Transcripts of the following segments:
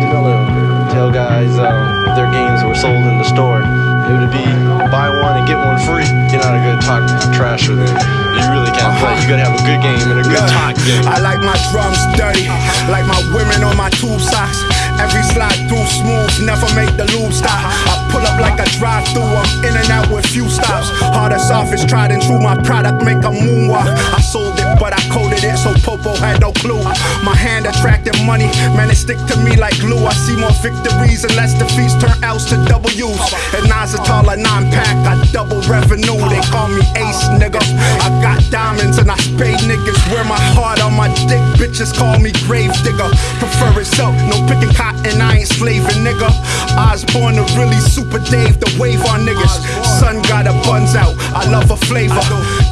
like to tell guys uh, their games were sold in the store. It would be buy one and get one free. You're not a good talk trash with it. You really can't play. You gotta have a good game and a good talk game. I like my drums dirty, like my women on my tube socks. Every slide through smooth, never make the lube stop. I pull up like a drive through, I'm in and out with few stops. Hardest office, tried and true, my product make a moonwalk. I sold it, but I coded it, so Popo had no clue. My hand attracted money, man, it stick to me like glue. I see more victories and less defeats turn L's to W's. And Nas a taller nine pack, I double revenue. They call me Ace, nigga. I got diamonds and I spade niggas. Wear my heart on my dick, bitches call me grave digger. Prefer it so, no picking cotton, I ain't slaving, nigga. I was born to really super Dave, the wave on niggas. Sun got a buns out, I love a flavor.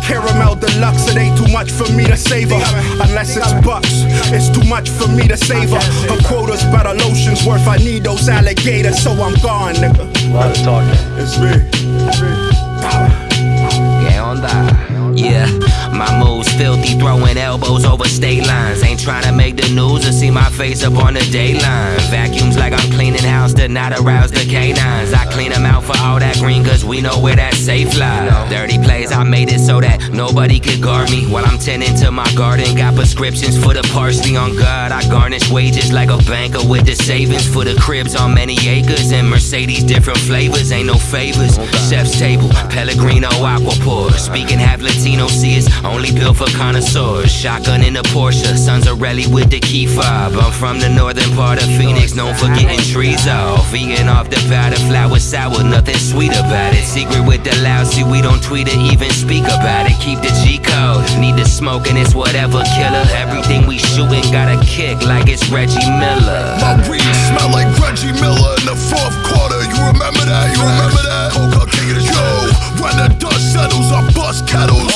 Caramel deluxe, it ain't too much for me to savor. Unless it's bucks, it's too much for me to savor. Her quota's better lotions worth, I need those alligators, so I'm gone, nigga. A lot of talking. It's me. It's me. Yeah, on that. Yeah, my moves filthy, throwing elbows over state lines. Ain't trying to make the news or see my face up on the dayline. Vacuums like I'm cleaning house to not arouse the canines. I clean them out for all that green, cause we know where that safe lies. Dirty plays, I made it so that nobody could guard me. While I'm tending to my garden, got prescriptions for the parsley on God. I garnish wages like a banker with the savings for the cribs on many acres. And Mercedes, different flavors, ain't no favors. Chef's table, Pellegrino aqua. Speaking half Latino, see it's only built for connoisseurs. Shotgun in the Porsche, sons of Relly with the key fob. I'm from the northern part of Phoenix, known for getting trees off. Vegan off the batter, flour sour, nothing sweet about it. Secret with the loud, see we don't tweet or even speak about it. Keep the G code, need the smoke and it's whatever killer. Everything we shooting got a kick like it's Reggie Miller. My weed smell like Reggie Miller in the fourth quarter. You remember that? You remember that? Coca King of the Yo, when the dust settles, I bust kettles.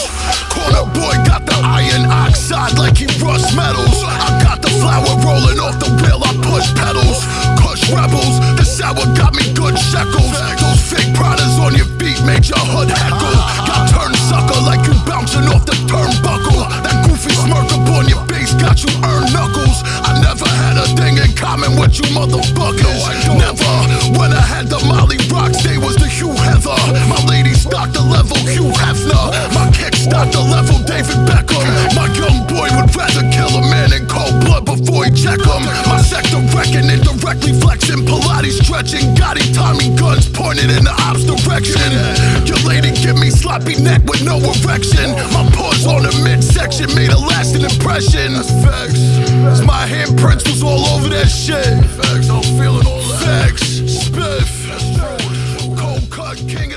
Corner boy got the iron oxide like he rust metals. I got the flower rolling off the wheel, I push pedals. Kush rebels, you earned knuckles. I never had a thing in common with you motherfuckers. Never. When I had the Molly Rocks, they was the Hugh Heather. body stretching, Gotti Tommy guns pointed in the ops direction. Your lady give me sloppy neck with no erection. My paws on the midsection made a lasting impression. That's facts. Cause my handprints was all over that shit. Facts, I'm feeling all that. Facts, spiff, cold cut king.